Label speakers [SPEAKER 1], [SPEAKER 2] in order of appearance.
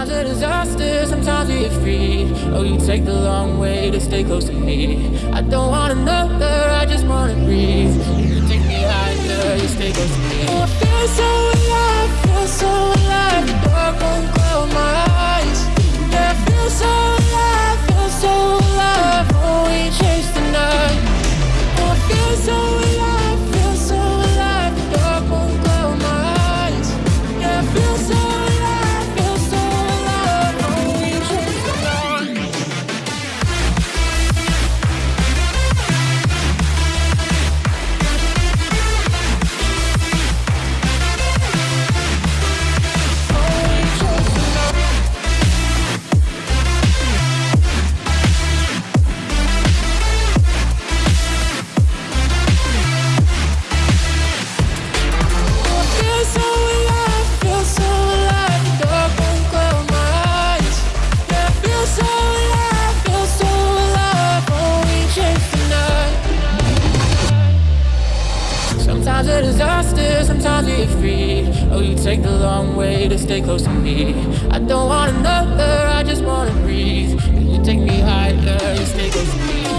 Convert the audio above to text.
[SPEAKER 1] Sometimes a disaster, sometimes we are free Oh, you take the long way to stay close to me. I don't want another, I just wanna breathe. You take me higher, you stay close to me. Oh, I feel so alive, feel so alive. Dark won't Sometimes a disaster, sometimes we free Oh, you take the long way to stay close to me. I don't want another, I just wanna breathe. You take me higher, you stay close to me.